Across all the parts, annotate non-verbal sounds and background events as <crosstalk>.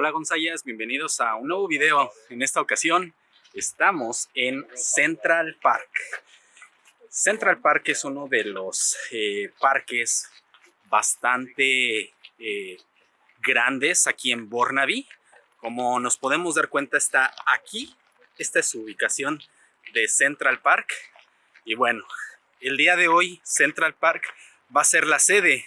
Hola Gonzayas, bienvenidos a un nuevo video. En esta ocasión estamos en Central Park. Central Park es uno de los eh, parques bastante eh, grandes aquí en Burnaby. Como nos podemos dar cuenta está aquí. Esta es su ubicación de Central Park. Y bueno, el día de hoy Central Park va a ser la sede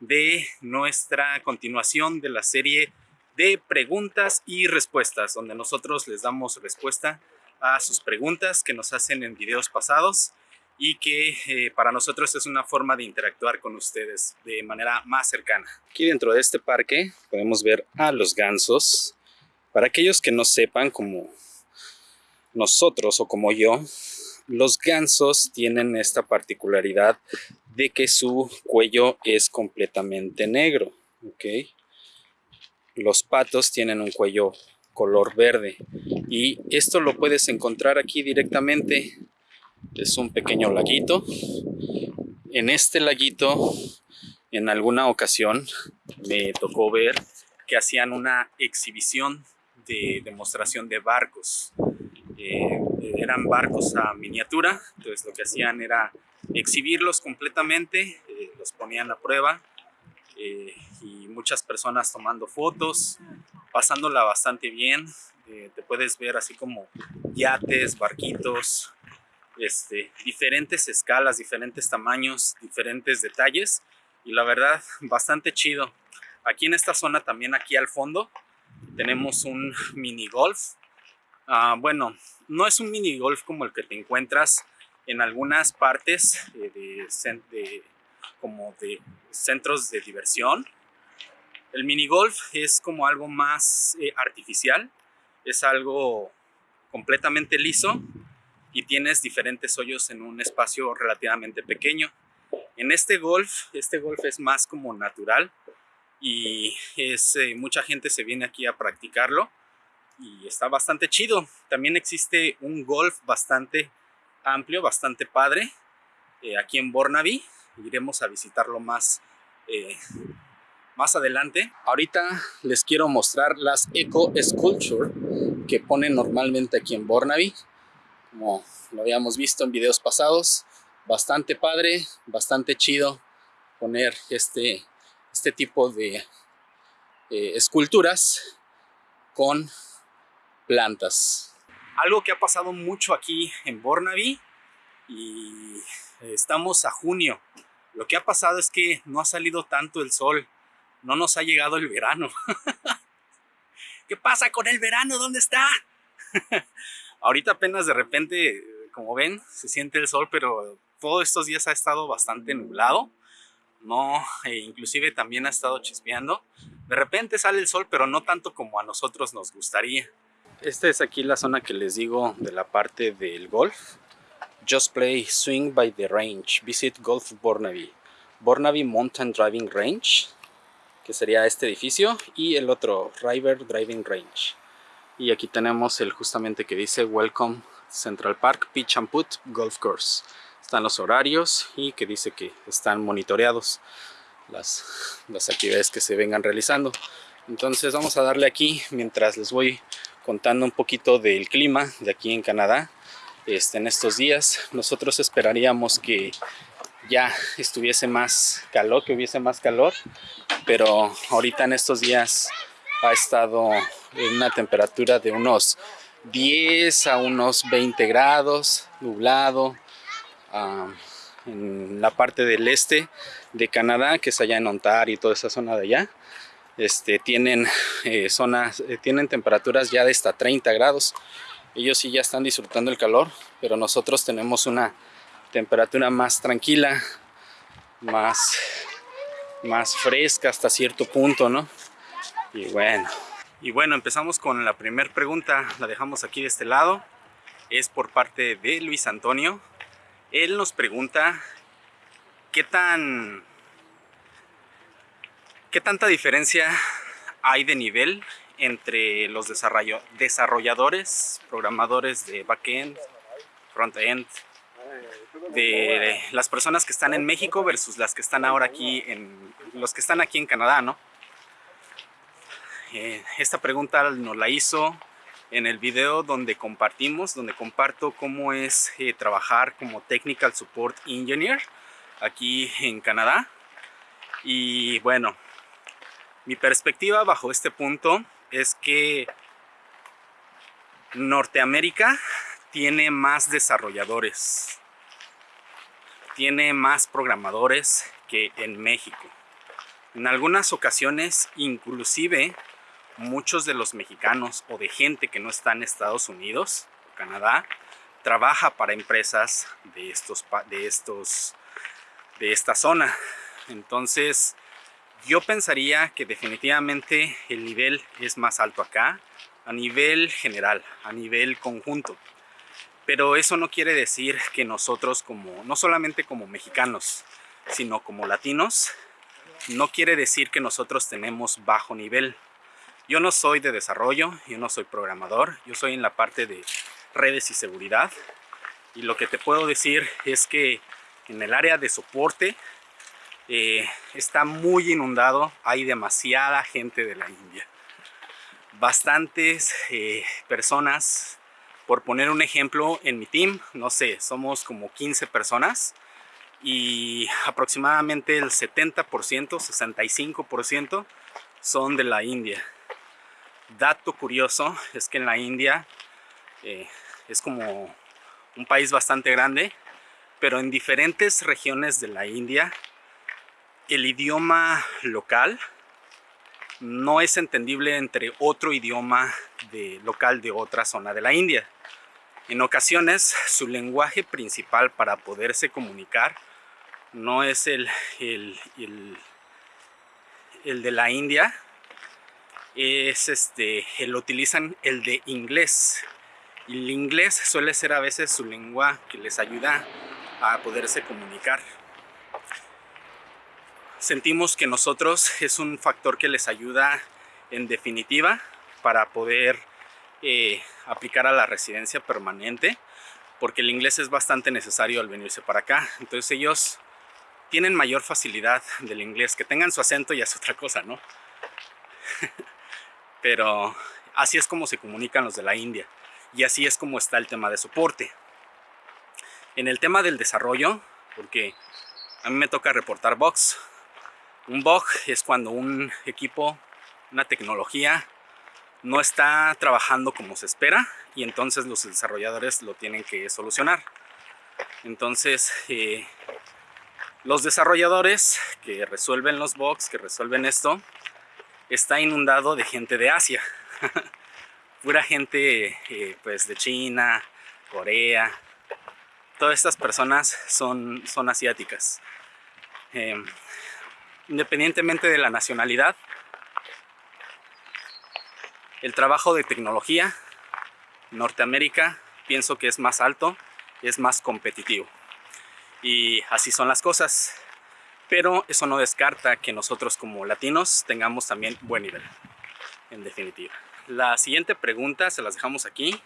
de nuestra continuación de la serie de preguntas y respuestas, donde nosotros les damos respuesta a sus preguntas que nos hacen en videos pasados y que eh, para nosotros es una forma de interactuar con ustedes de manera más cercana. Aquí dentro de este parque podemos ver a los gansos. Para aquellos que no sepan, como nosotros o como yo, los gansos tienen esta particularidad de que su cuello es completamente negro. ¿ok? Los patos tienen un cuello color verde. Y esto lo puedes encontrar aquí directamente. Es un pequeño laguito. En este laguito en alguna ocasión me tocó ver que hacían una exhibición de demostración de barcos. Eh, eran barcos a miniatura entonces lo que hacían era exhibirlos completamente eh, los ponían a prueba eh, y muchas personas tomando fotos, pasándola bastante bien. Eh, te puedes ver así como yates, barquitos, este, diferentes escalas, diferentes tamaños, diferentes detalles y la verdad bastante chido. Aquí en esta zona también aquí al fondo tenemos un mini golf. Ah, bueno, no es un mini golf como el que te encuentras en algunas partes eh, de, de como de centros de diversión. El mini golf es como algo más eh, artificial, es algo completamente liso y tienes diferentes hoyos en un espacio relativamente pequeño. En este golf, este golf es más como natural y es, eh, mucha gente se viene aquí a practicarlo y está bastante chido. También existe un golf bastante amplio, bastante padre eh, aquí en Burnaby iremos a visitarlo más, eh, más adelante. Ahorita les quiero mostrar las Eco Sculpture que ponen normalmente aquí en Burnaby. Como lo habíamos visto en videos pasados, bastante padre, bastante chido poner este, este tipo de eh, esculturas con plantas. Algo que ha pasado mucho aquí en Burnaby y estamos a junio lo que ha pasado es que no ha salido tanto el sol, no nos ha llegado el verano. <laughs> ¿Qué pasa con el verano? ¿Dónde está? <laughs> Ahorita apenas de repente, como ven, se siente el sol, pero todos estos días ha estado bastante nublado. No, e inclusive también ha estado chispeando. De repente sale el sol, pero no tanto como a nosotros nos gustaría. Esta es aquí la zona que les digo de la parte del golf. Just Play Swing by the Range. Visit Golf Burnaby. Burnaby Mountain Driving Range, que sería este edificio, y el otro, River Driving Range. Y aquí tenemos el justamente que dice Welcome Central Park Pitch and Put Golf Course. Están los horarios y que dice que están monitoreados las, las actividades que se vengan realizando. Entonces vamos a darle aquí mientras les voy contando un poquito del clima de aquí en Canadá este, en estos días. Nosotros esperaríamos que ya estuviese más calor, que hubiese más calor, pero ahorita en estos días ha estado en una temperatura de unos 10 a unos 20 grados, nublado, en la parte del este de Canadá, que es allá en Ontario y toda esa zona de allá. Este, tienen, eh, zonas, eh, tienen temperaturas ya de hasta 30 grados ellos sí ya están disfrutando el calor, pero nosotros tenemos una temperatura más tranquila, más, más fresca hasta cierto punto, ¿no? Y bueno, y bueno, empezamos con la primera pregunta, la dejamos aquí de este lado, es por parte de Luis Antonio. Él nos pregunta, ¿qué tan... ¿Qué tanta diferencia hay de nivel entre los desarrolladores, programadores de backend, frontend, de las personas que están en México versus las que están ahora aquí en los que están aquí en Canadá, ¿no? Eh, esta pregunta nos la hizo en el video donde compartimos, donde comparto cómo es eh, trabajar como Technical Support Engineer aquí en Canadá. Y bueno, mi perspectiva bajo este punto es que Norteamérica tiene más desarrolladores, tiene más programadores que en México. En algunas ocasiones, inclusive, muchos de los mexicanos o de gente que no está en Estados Unidos o Canadá, trabaja para empresas de estos, de estos, de esta zona. Entonces, yo pensaría que definitivamente el nivel es más alto acá, a nivel general, a nivel conjunto. Pero eso no quiere decir que nosotros como, no solamente como mexicanos, sino como latinos, no quiere decir que nosotros tenemos bajo nivel. Yo no soy de desarrollo, yo no soy programador, yo soy en la parte de redes y seguridad. Y lo que te puedo decir es que en el área de soporte eh, está muy inundado, hay demasiada gente de la India. Bastantes eh, personas por poner un ejemplo, en mi team, no sé, somos como 15 personas y aproximadamente el 70%, 65% son de la India. Dato curioso es que en la India eh, es como un país bastante grande, pero en diferentes regiones de la India el idioma local no es entendible entre otro idioma de, local de otra zona de la India. En ocasiones su lenguaje principal para poderse comunicar no es el, el, el, de la India, es este, el utilizan el de inglés. El inglés suele ser a veces su lengua que les ayuda a poderse comunicar. Sentimos que nosotros es un factor que les ayuda en definitiva para poder eh, aplicar a la residencia permanente porque el inglés es bastante necesario al venirse para acá. Entonces ellos tienen mayor facilidad del inglés. Que tengan su acento ya es otra cosa, ¿no? <laughs> Pero así es como se comunican los de la India. Y así es como está el tema de soporte. En el tema del desarrollo, porque a mí me toca reportar bugs. Un bug es cuando un equipo, una tecnología, no está trabajando como se espera y entonces los desarrolladores lo tienen que solucionar. Entonces, eh, los desarrolladores que resuelven los bugs, que resuelven esto, está inundado de gente de Asia. <laughs> Pura gente eh, pues de China, Corea. Todas estas personas son, son asiáticas. Em, independientemente de la nacionalidad, el trabajo de tecnología, Norteamérica, pienso que es más alto, es más competitivo. Y así son las cosas. Pero eso no descarta que nosotros como latinos tengamos también buen nivel, en definitiva. La siguiente pregunta, se las dejamos aquí,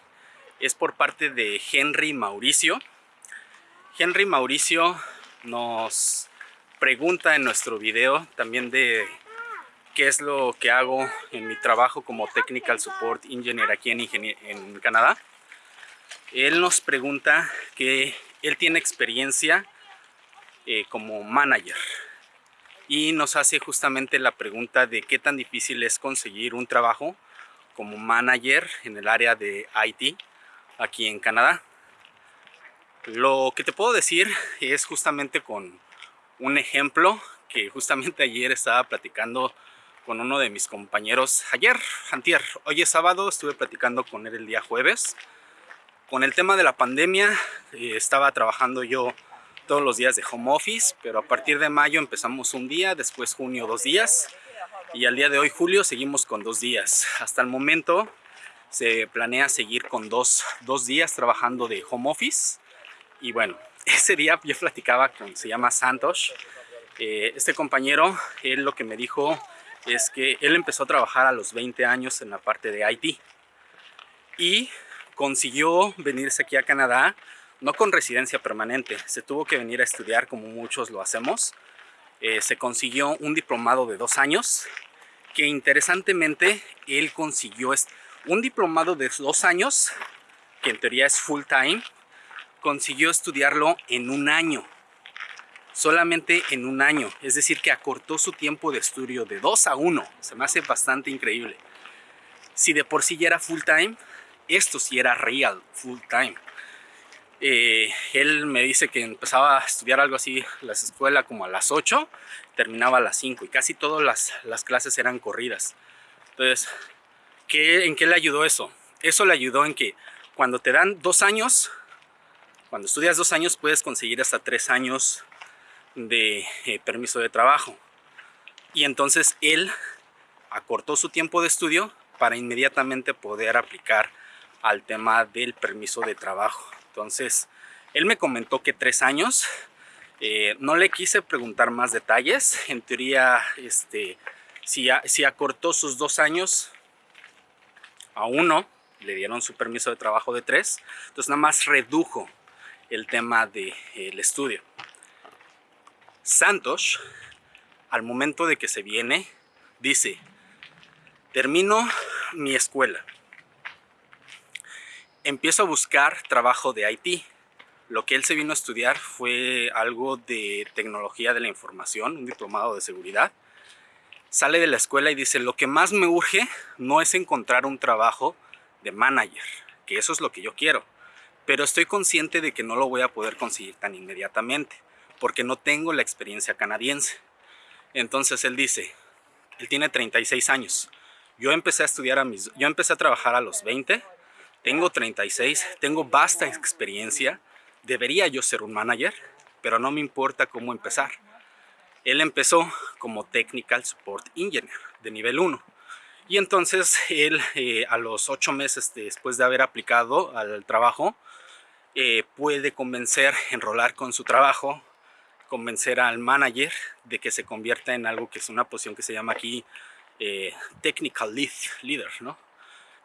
es por parte de Henry Mauricio. Henry Mauricio nos pregunta en nuestro video también de qué es lo que hago en mi trabajo como Technical Support Engineer aquí en, en Canadá. Él nos pregunta que él tiene experiencia eh, como manager y nos hace justamente la pregunta de qué tan difícil es conseguir un trabajo como manager en el área de IT aquí en Canadá. Lo que te puedo decir es justamente con un ejemplo que justamente ayer estaba platicando con uno de mis compañeros ayer, antier, hoy es sábado, estuve platicando con él el día jueves. Con el tema de la pandemia eh, estaba trabajando yo todos los días de home office, pero a partir de mayo empezamos un día, después junio dos días y al día de hoy julio seguimos con dos días. Hasta el momento se planea seguir con dos, dos días trabajando de home office y bueno, ese día yo platicaba con, se llama Santos, eh, este compañero, él lo que me dijo es que él empezó a trabajar a los 20 años en la parte de IT y consiguió venirse aquí a Canadá no con residencia permanente, se tuvo que venir a estudiar como muchos lo hacemos. Eh, se consiguió un diplomado de dos años que interesantemente él consiguió un diplomado de dos años, que en teoría es full time, consiguió estudiarlo en un año. Solamente en un año. Es decir, que acortó su tiempo de estudio de dos a uno. Se me hace bastante increíble. Si de por sí ya era full time, esto sí era real full time. Eh, él me dice que empezaba a estudiar algo así la escuela como a las 8, terminaba a las 5 y casi todas las, las clases eran corridas. Entonces, ¿qué, ¿en qué le ayudó eso? Eso le ayudó en que cuando te dan dos años, cuando estudias dos años puedes conseguir hasta tres años de eh, permiso de trabajo. Y entonces él acortó su tiempo de estudio para inmediatamente poder aplicar al tema del permiso de trabajo. Entonces, él me comentó que tres años. Eh, no le quise preguntar más detalles. En teoría, este, si, si acortó sus dos años a uno, le dieron su permiso de trabajo de tres. Entonces, nada más redujo el tema del estudio. Santos, al momento de que se viene, dice, termino mi escuela empiezo a buscar trabajo de IT. Lo que él se vino a estudiar fue algo de tecnología de la información, un diplomado de seguridad. Sale de la escuela y dice, lo que más me urge no es encontrar un trabajo de manager, que eso es lo que yo quiero. Pero estoy consciente de que no lo voy a poder conseguir tan inmediatamente, porque no tengo la experiencia canadiense. Entonces él dice, él tiene 36 años. Yo empecé a estudiar a mis, yo empecé a trabajar a los 20 tengo 36, tengo vasta experiencia, debería yo ser un manager, pero no me importa cómo empezar. Él empezó como Technical Support Engineer de nivel 1. Y entonces él eh, a los 8 meses después de haber aplicado al trabajo, eh, puede convencer, enrolar con su trabajo, convencer al manager de que se convierta en algo que es una posición que se llama aquí eh, Technical Lead, Leader, ¿no?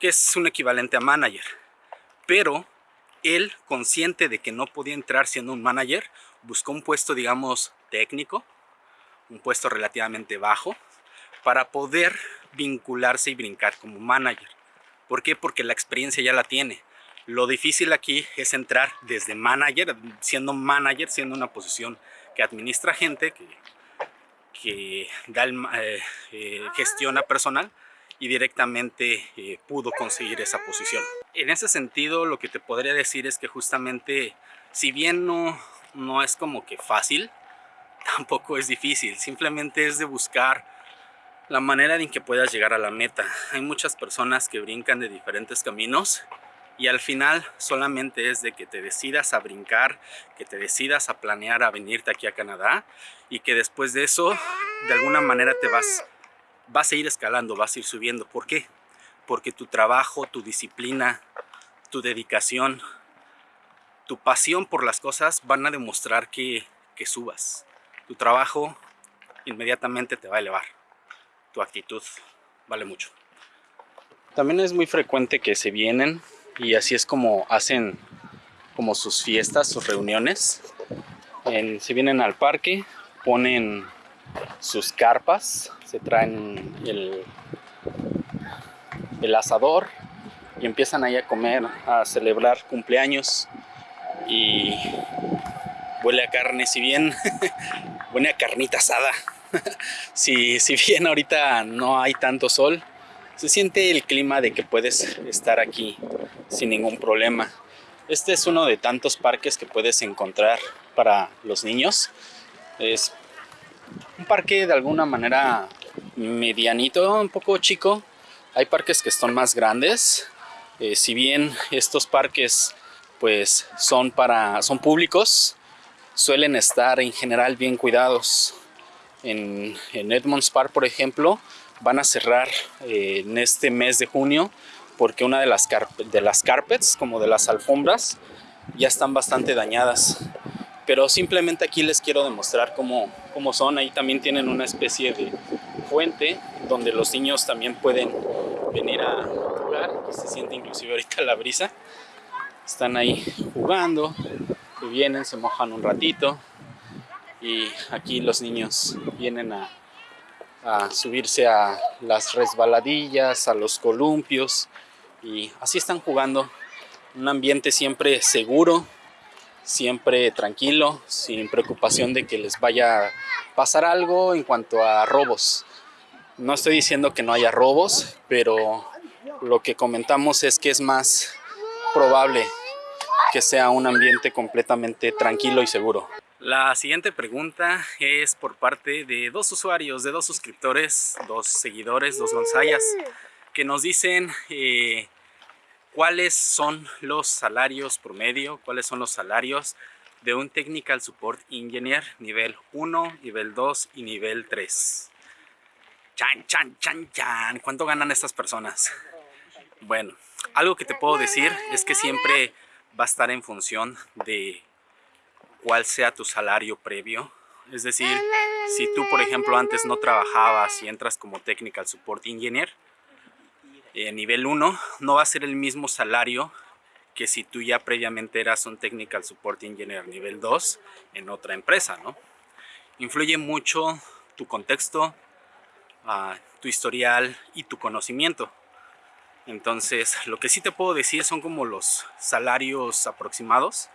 que es un equivalente a manager. Pero él, consciente de que no podía entrar siendo un manager, buscó un puesto, digamos, técnico, un puesto relativamente bajo, para poder vincularse y brincar como manager. ¿Por qué? Porque la experiencia ya la tiene. Lo difícil aquí es entrar desde manager, siendo manager, siendo una posición que administra gente, que, que da eh, eh, gestiona personal, y directamente eh, pudo conseguir esa posición. En ese sentido lo que te podría decir es que justamente si bien no, no es como que fácil, <laughs> tampoco es difícil, simplemente es de buscar la manera en que puedas llegar a la meta. Hay muchas personas que brincan de diferentes caminos y al final solamente es de que te decidas a brincar, que te decidas a planear a venirte aquí a Canadá y que después de eso de alguna manera te vas vas a ir escalando, vas a ir subiendo. ¿Por qué? Porque tu trabajo, tu disciplina, tu dedicación, tu pasión por las cosas van a demostrar que, que subas. Tu trabajo inmediatamente te va a elevar. Tu actitud vale mucho. También es muy frecuente que se vienen y así es como hacen como sus fiestas, sus reuniones. se vienen al parque, ponen sus carpas, se traen el, el asador y empiezan ahí a comer, a celebrar cumpleaños y huele a carne, si bien <laughs> huele a carnita asada. <laughs> si, si bien ahorita no hay tanto sol, se siente el clima de que puedes estar aquí sin ningún problema. Este es uno de tantos parques que puedes encontrar para los niños. Es un parque de alguna manera medianito, un poco chico. Hay parques que son más grandes. Eh, si bien estos parques pues son para son públicos, suelen estar en general bien cuidados. En, Edmonds Park, por ejemplo, van a cerrar eh, en este mes de junio porque una de las, de las carpets, como de las alfombras, ya están bastante dañadas pero simplemente aquí les quiero demostrar cómo, cómo son. Ahí también tienen una especie de fuente donde los niños también pueden venir a jugar. se siente inclusive ahorita la brisa. Están ahí jugando, vienen, se mojan un ratito y aquí los niños vienen a, a subirse a las resbaladillas, a los columpios y así están jugando. Un ambiente siempre seguro, siempre tranquilo, sin preocupación de que les vaya a pasar algo en cuanto a robos. No estoy diciendo que no haya robos, pero lo que comentamos es que es más probable que sea un ambiente completamente tranquilo y seguro. La siguiente pregunta es por parte de dos usuarios, de dos suscriptores, dos seguidores, dos gonzayas, que nos dicen eh, cuáles son los salarios promedio, cuáles son los salarios de un Technical Support Engineer nivel 1, nivel 2 y nivel 3. Chan, chan, chan, chan. ¿Cuánto ganan estas personas? Bueno, algo que te puedo decir es que siempre va a estar en función de cuál sea tu salario previo. Es decir, si tú, por ejemplo, antes no trabajabas y entras como Technical Support Engineer, eh, nivel 1, no va a ser el mismo salario que si tú ya previamente eras un Technical Support Engineer nivel 2 en otra empresa, ¿no? Influye mucho tu contexto, uh, tu historial y tu conocimiento. Entonces, lo que sí te puedo decir son como los salarios aproximados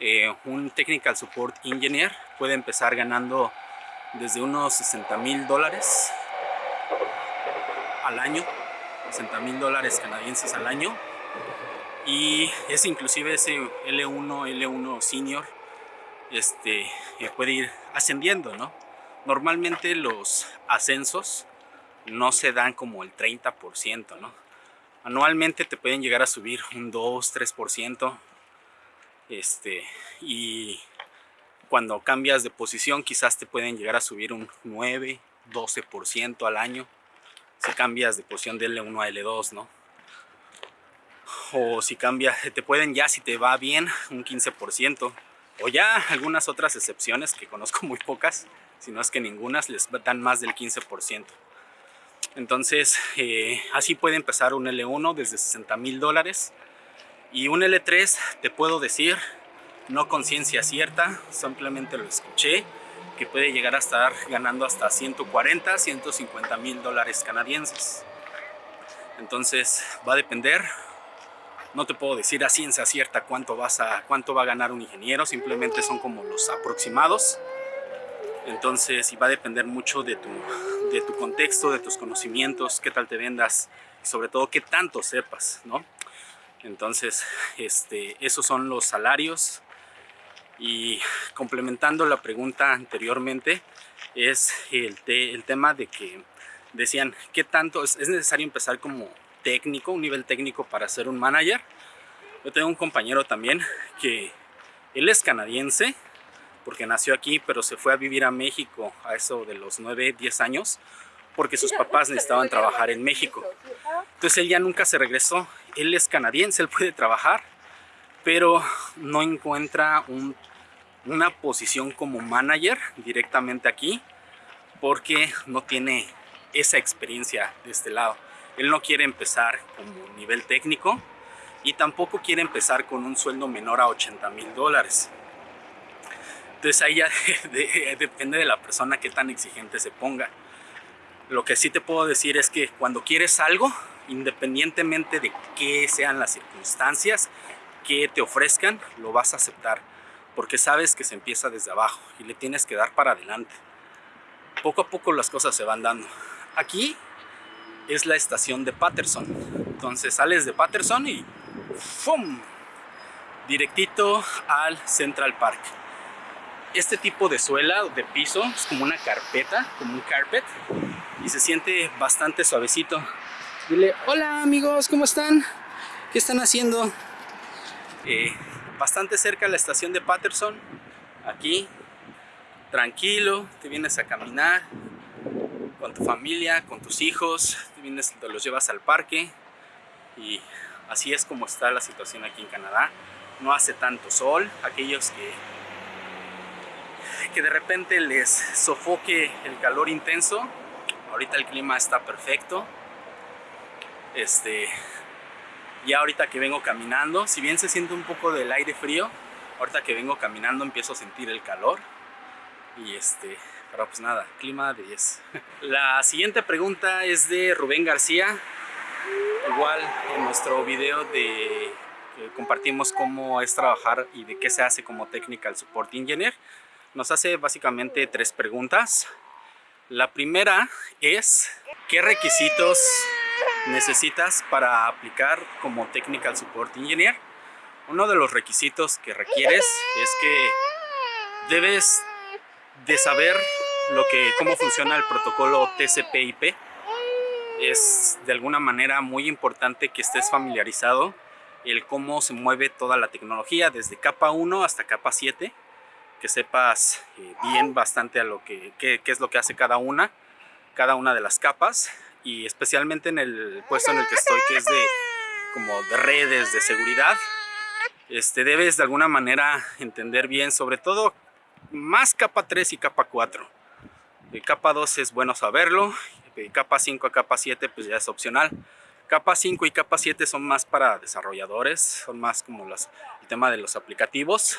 eh, un Technical Support Engineer puede empezar ganando desde unos 60 mil dólares al año 60 mil dólares canadienses al año y es inclusive ese L1, L1 Senior este, eh, puede ir ascendiendo, ¿no? Normalmente los ascensos no se dan como el 30%, ¿no? Anualmente te pueden llegar a subir un 2, 3%, este, y cuando cambias de posición quizás te pueden llegar a subir un 9, 12% al año si cambias de posición de L1 a L2, ¿no? O si cambias, <laughs> te pueden ya, si te va bien, un 15%. O ya algunas otras excepciones, que conozco muy pocas, si no es que ninguna, les dan más del 15%. Entonces, eh, así puede empezar un L1 desde 60 mil dólares y un L3 te puedo decir, no con ciencia cierta, simplemente lo escuché, que puede llegar a estar ganando hasta 140, 150 mil dólares canadienses. Entonces va a depender, no te puedo decir a ciencia cierta cuánto, vas a, cuánto va a ganar un ingeniero, simplemente son como los aproximados. Entonces, y va a depender mucho de tu, de tu contexto, de tus conocimientos, qué tal te vendas y sobre todo qué tanto sepas, ¿no? Entonces, <laughs> este, esos son los salarios. Y complementando la pregunta anteriormente, es el, el tema de que decían, ¿qué tanto es, es, necesario empezar como técnico, un nivel técnico para ser un manager? Yo tengo un compañero también que él es canadiense, porque nació aquí, pero se fue a vivir a México a eso de los 9, 10 años, porque sus papás necesitaban trabajar en México. Entonces él ya nunca se regresó. Él es canadiense, él puede trabajar, pero no encuentra una posición como manager directamente aquí porque no tiene esa experiencia de este lado. Él no quiere empezar como nivel técnico y tampoco quiere empezar con un sueldo menor a 80 mil dólares. Entonces ahí ya <laughs> depende de la persona que tan exigente se ponga. Lo que sí te puedo decir es que cuando quieres algo, independientemente de qué sean las circunstancias que te ofrezcan, lo vas a aceptar. Porque sabes que se empieza desde abajo y le tienes que dar para adelante. Poco a poco las cosas se van dando. Aquí es la estación de Patterson. Entonces sales de Patterson y ¡fum! Directito al Central Park. Este tipo de suela de piso es como una carpeta, como un carpet y se siente bastante suavecito. Dile, hola amigos, ¿cómo están? ¿Qué están haciendo? Eh, bastante cerca de la estación de Patterson, aquí, tranquilo, te vienes a caminar con tu familia, con tus hijos, te, vienes, los llevas al parque y así es como está la situación aquí en Canadá. No hace tanto sol, aquellos que que de repente les sofoque el calor intenso ahorita el clima está perfecto este ya ahorita que vengo caminando si bien se siente un poco del aire frío ahorita que vengo caminando empiezo a sentir el calor y este Pero pues nada, clima de 10. <laughs> La siguiente pregunta es de Rubén García. Igual en nuestro video de compartimos cómo es trabajar y de qué se hace como Technical Support Engineer. Nos hace básicamente tres preguntas. La primera es, ¿qué requisitos necesitas para aplicar como Technical Support Engineer? Uno de los requisitos que requieres es que debes de saber lo que, cómo funciona el protocolo TCP/IP. Es de alguna manera muy importante que estés familiarizado el cómo se mueve toda la tecnología desde capa 1 hasta capa 7 que sepas eh, bien bastante a lo que qué, es lo que hace cada una cada una de las capas y especialmente en el puesto en el que estoy que es de como de redes de seguridad este debes de alguna manera entender bien sobre todo más capa 3 y capa 4 de capa 2 es bueno saberlo de capa 5 a capa 7 pues ya es opcional. Capa 5 y capa 7 son más para desarrolladores, son más como los, el tema de los aplicativos,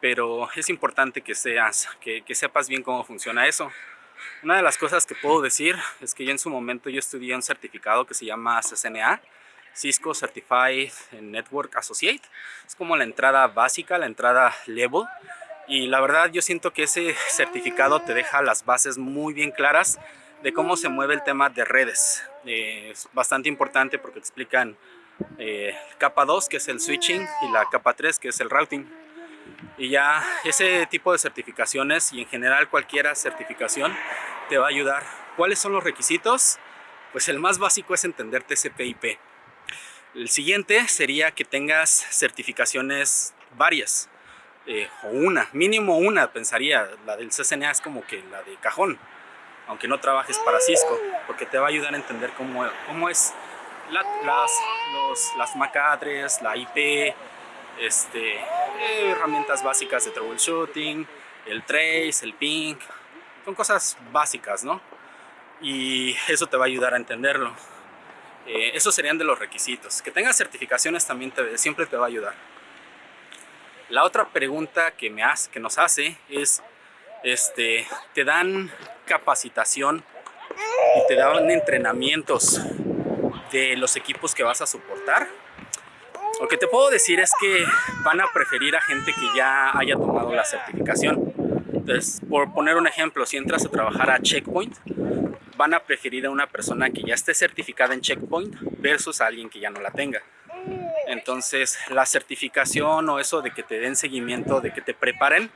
pero es importante que, seas, que, sepas bien cómo funciona eso. Una de las cosas que puedo decir es que yo en su momento yo estudié un certificado que se llama CCNA, Cisco Certified Network Associate. Es como la entrada básica, la entrada level. Y la verdad yo siento que ese certificado te deja las bases muy bien claras de cómo se mueve el tema de redes. Eh, es bastante importante porque explican eh, capa 2 que es el switching y la capa 3 que es el routing. Y ya ese tipo de certificaciones y en general cualquier certificación te va a ayudar. ¿Cuáles son los requisitos? Pues el más básico es entender TCP/IP. El siguiente sería que tengas certificaciones varias. Eh, o una, mínimo una pensaría, la del CCNA es como que la de cajón aunque no trabajes para Cisco, porque te va a ayudar a entender cómo, cómo es las, los, las MAC la IP, este, herramientas básicas de troubleshooting, el trace, el ping, son cosas básicas, ¿no? Y eso te va a ayudar a entenderlo. Eh, esos serían de los requisitos. Que tengas certificaciones también te, siempre te va a ayudar. La otra pregunta que, me hace, que nos hace es este, te dan capacitación y te dan entrenamientos de los equipos que vas a soportar. Lo que te puedo decir es que van a preferir a gente que ya haya tomado la certificación. Entonces, por poner un ejemplo, si entras a trabajar a Checkpoint, van a preferir a una persona que ya esté certificada en Checkpoint versus a alguien que ya no la tenga. Entonces, la certificación o eso de que te den seguimiento, de que te preparen,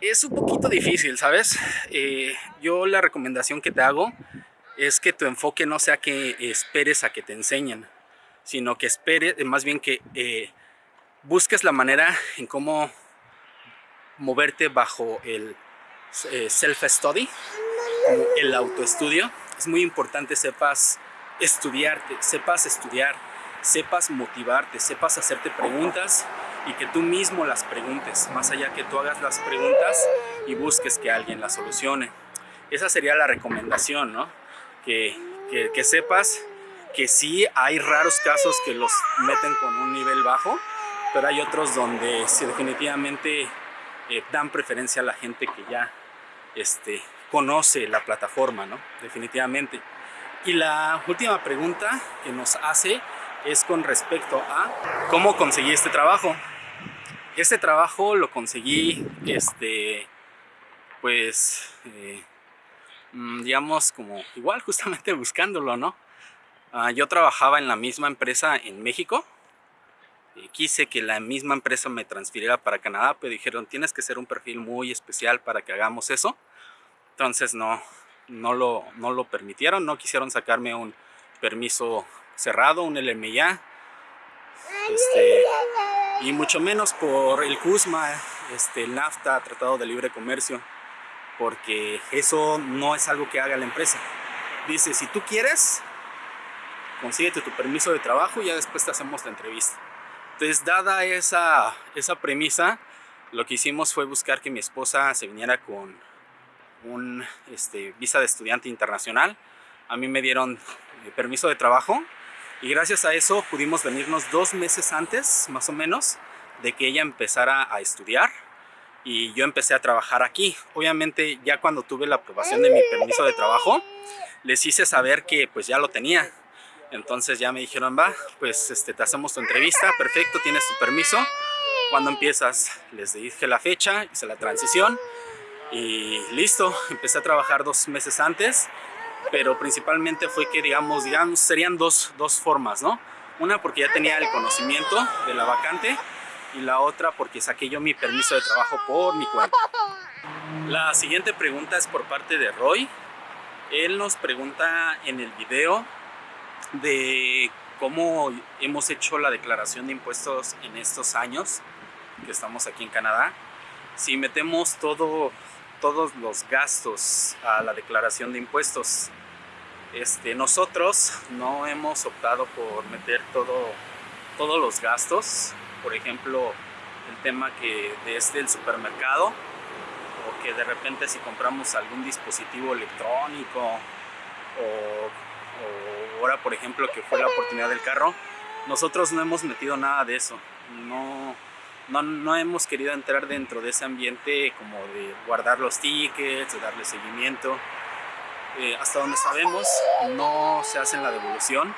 es un poquito difícil, ¿sabes? Eh, yo la recomendación que te hago es que tu enfoque no sea que esperes a que te enseñen, sino que esperes, más bien que eh, busques la manera en cómo moverte bajo el eh, self-study, el autoestudio. Es muy importante sepas estudiarte, sepas estudiar, sepas motivarte, sepas hacerte preguntas y que tú mismo las preguntes, más allá que tú hagas las preguntas y busques que alguien las solucione. Esa sería la recomendación, ¿no? Que, que, sepas que sí hay raros casos que los meten con un nivel bajo, pero hay otros donde sí, definitivamente eh, dan preferencia a la gente que ya este, conoce la plataforma, ¿no? Definitivamente. Y la última pregunta que nos hace es con respecto a cómo conseguí este trabajo. Este trabajo lo conseguí, este, pues, eh, mm, digamos, como igual <laughs> justamente buscándolo, ¿no? Ah, yo trabajaba en la misma empresa en México. Y quise que la misma empresa me transfiriera para Canadá, pero dijeron, tienes que ser un perfil muy especial para que hagamos eso. Entonces no, no, lo, no lo permitieron, no quisieron sacarme un permiso cerrado, un LMIA. Este, y mucho menos por el CUSMA, este, el NAFTA, Tratado de Libre Comercio, porque eso no es algo que haga la empresa. Dice, si tú quieres, consíguete tu permiso de trabajo y ya después te hacemos la entrevista. Entonces, dada esa, esa premisa, lo que hicimos fue buscar que mi esposa se viniera con un este, visa de estudiante internacional. A mí me dieron eh, permiso de trabajo y gracias a eso pudimos venirnos dos meses antes, más o menos, de que ella empezara a estudiar y yo empecé a trabajar aquí. Obviamente ya cuando tuve la aprobación de mi permiso de trabajo, les hice saber que pues ya lo tenía. Entonces ya me dijeron, va, pues este, te hacemos tu entrevista, perfecto, tienes tu permiso. Cuando empiezas? Les dije la fecha, hice la transición y listo, empecé a trabajar dos meses antes, pero principalmente fue que digamos, digamos serían dos, dos formas, ¿no? Una porque ya tenía el conocimiento de la vacante y la otra porque saqué yo mi permiso de trabajo por mi cuenta. La siguiente pregunta es por parte de Roy. Él nos pregunta en el video de cómo hemos hecho la declaración de impuestos en estos años que estamos aquí en Canadá. Si metemos todo, todos los gastos a la declaración de impuestos, este, nosotros no hemos optado por meter todo, todos los gastos. Por ejemplo, el tema que desde el supermercado o que de repente si compramos algún dispositivo electrónico o ahora por ejemplo que fue la oportunidad del carro, nosotros no hemos metido nada de eso. No, no, no, hemos querido entrar dentro de ese ambiente como de guardar los tickets, de darle seguimiento. Eh, hasta donde sabemos no se hace la devolución,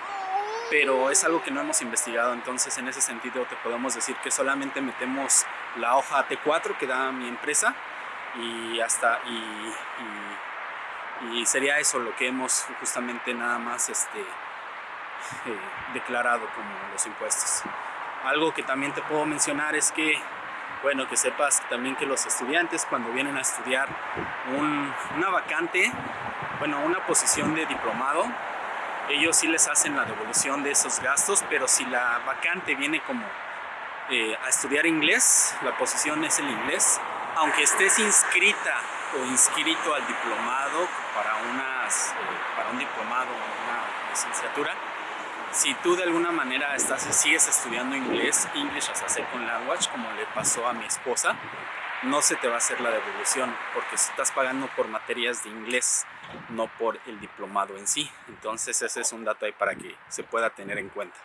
pero es algo que no hemos investigado, entonces en ese sentido te podemos decir que solamente metemos la hoja T4 que da mi empresa y hasta y, y, sería eso lo que hemos justamente nada más este, eh, declarado como los impuestos. Algo que también te puedo mencionar es que, bueno, que sepas también que los estudiantes cuando vienen a estudiar una vacante, bueno, una posición de diplomado, ellos sí les hacen la devolución de esos gastos, pero si la vacante viene como eh, a estudiar inglés, la posición es el inglés, aunque estés inscrita inscrito al diplomado para, unas, para un diplomado una licenciatura, si tú de alguna manera estás, sigues estudiando inglés, English as a Second Language, como le pasó a mi esposa, no se te va a hacer la devolución porque estás pagando por materias de inglés, no por el diplomado en sí. Entonces ese es un dato ahí para que se pueda tener en cuenta.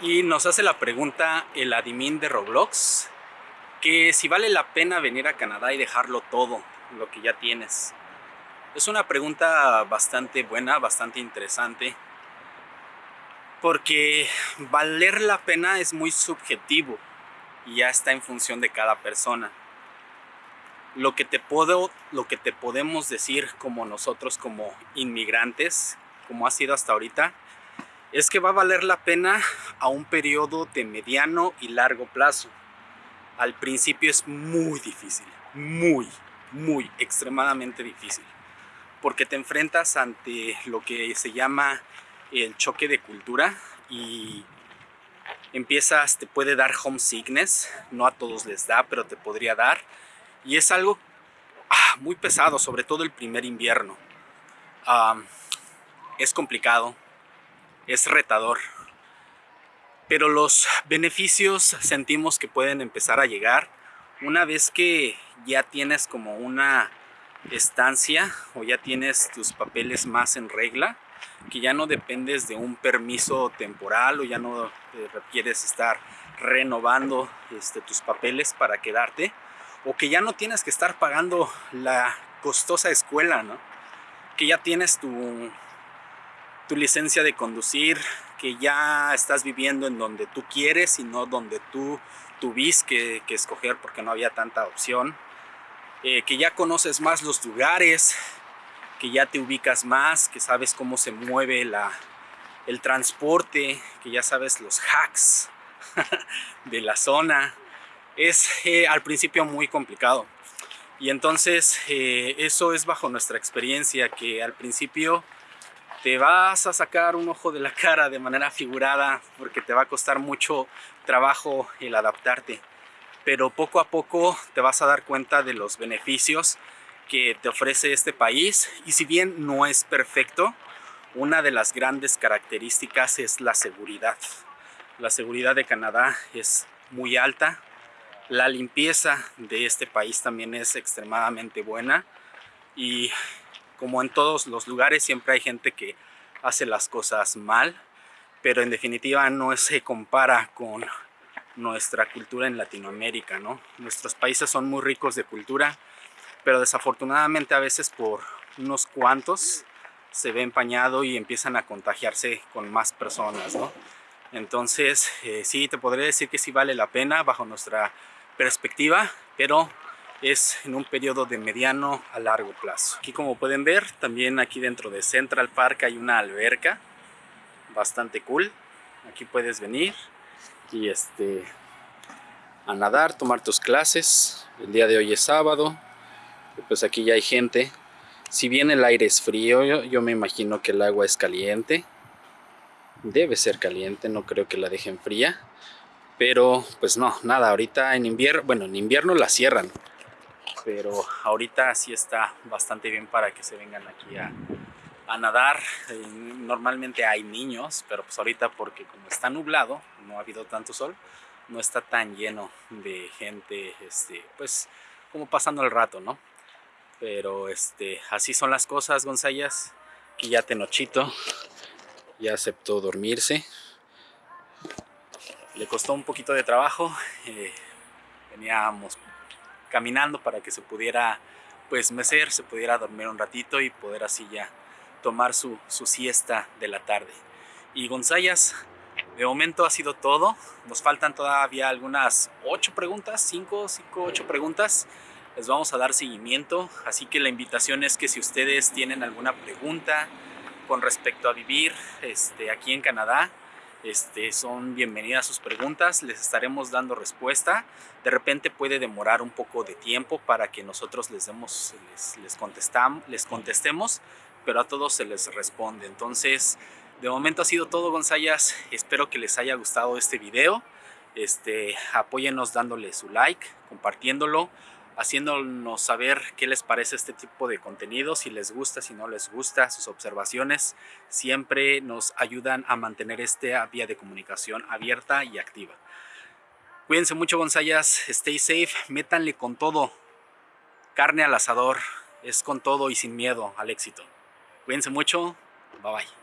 Y nos hace la pregunta el admin de Roblox, que si vale la pena venir a Canadá y dejarlo todo, lo que ya tienes. Es una pregunta bastante buena, bastante interesante porque valer la pena es muy subjetivo y ya está en función de cada persona. Lo que te puedo, lo que te podemos decir como nosotros como inmigrantes, como ha sido hasta ahorita, es que va a valer la pena a un periodo de mediano y largo plazo. Al principio es muy difícil, muy, muy, extremadamente difícil, porque te enfrentas ante lo que se llama el choque de cultura y empiezas, te puede dar homesickness, no a todos les da, pero te podría dar. Y es algo ah, muy pesado, sobre todo el primer invierno. es complicado, es retador, pero los beneficios sentimos que pueden empezar a llegar una vez que ya tienes como una estancia o ya tienes tus papeles más en regla que ya no dependes de un permiso temporal o ya no eh, requieres estar renovando este, tus papeles para quedarte o que ya no tienes que estar pagando la costosa escuela, ¿no? que ya tienes tu, tu licencia de conducir, que ya estás viviendo en donde tú quieres y no donde tú tuviste que, escoger porque no había tanta opción, eh, que ya conoces más los lugares, que ya te ubicas más, que sabes cómo se mueve la, el transporte, que ya sabes los hacks <laughs> de la zona. Es eh, al principio muy complicado. Y entonces eh, eso es bajo nuestra experiencia, que al principio te vas a sacar un ojo de la cara de manera figurada porque te va a costar mucho trabajo el adaptarte. Pero poco a poco te vas a dar cuenta de los beneficios que te ofrece este país y si bien no es perfecto, una de las grandes características es la seguridad. La seguridad de Canadá es muy alta, la limpieza de este país también es extremadamente buena y como en todos los lugares siempre hay gente que hace las cosas mal, pero en definitiva no se compara con nuestra cultura en Latinoamérica, ¿no? Nuestros países son muy ricos de cultura, pero desafortunadamente a veces por unos cuantos se ve empañado y empiezan a contagiarse con más personas, ¿no? Entonces, eh, sí, te podría decir que sí vale la pena bajo nuestra perspectiva, pero es en un periodo de mediano a largo plazo. Aquí como pueden ver, también aquí dentro de Central Park hay una alberca bastante cool. Aquí puedes venir y este, a nadar, tomar tus clases. El día de hoy es sábado, pues aquí ya hay gente. Si bien el aire es frío, yo, yo me imagino que el agua es caliente. Debe ser caliente, no creo que la dejen fría. Pero pues no, nada, ahorita en invierno, bueno, en invierno la cierran pero ahorita sí está bastante bien para que se vengan aquí a, nadar. Eh, normalmente hay niños, pero pues ahorita porque como está nublado, no ha habido tanto sol, no está tan lleno de gente, este, pues como pasando el rato, ¿no? Pero este, así son las cosas, Gonzayas. Aquí ya Tenochito ya aceptó dormirse. Le costó un poquito de trabajo. Eh, veníamos caminando para que se pudiera pues mecer, se pudiera dormir un ratito y poder así ya tomar su, siesta de la tarde. Y Gonzayas, de momento ha sido todo. Nos faltan todavía algunas ocho preguntas, cinco, cinco, ocho preguntas. Les vamos a dar seguimiento, así que la invitación es que si ustedes tienen alguna pregunta con respecto a vivir este, aquí en Canadá, este, son bienvenidas sus preguntas, les estaremos dando respuesta. De repente puede demorar un poco de tiempo para que nosotros les demos, les, les, les contestemos, pero a todos se les responde. Entonces, de momento ha sido todo, Gonzayas. Espero que les haya gustado este video. Este, apóyenos dándole su like, compartiéndolo haciéndonos saber qué les parece este tipo de contenido, si les gusta, si no les gusta, sus observaciones siempre nos ayudan a mantener esta vía de comunicación abierta y activa. Cuídense mucho Gonzayas, stay safe, métanle con todo, carne al asador, es con todo y sin miedo al éxito. Cuídense mucho, bye bye.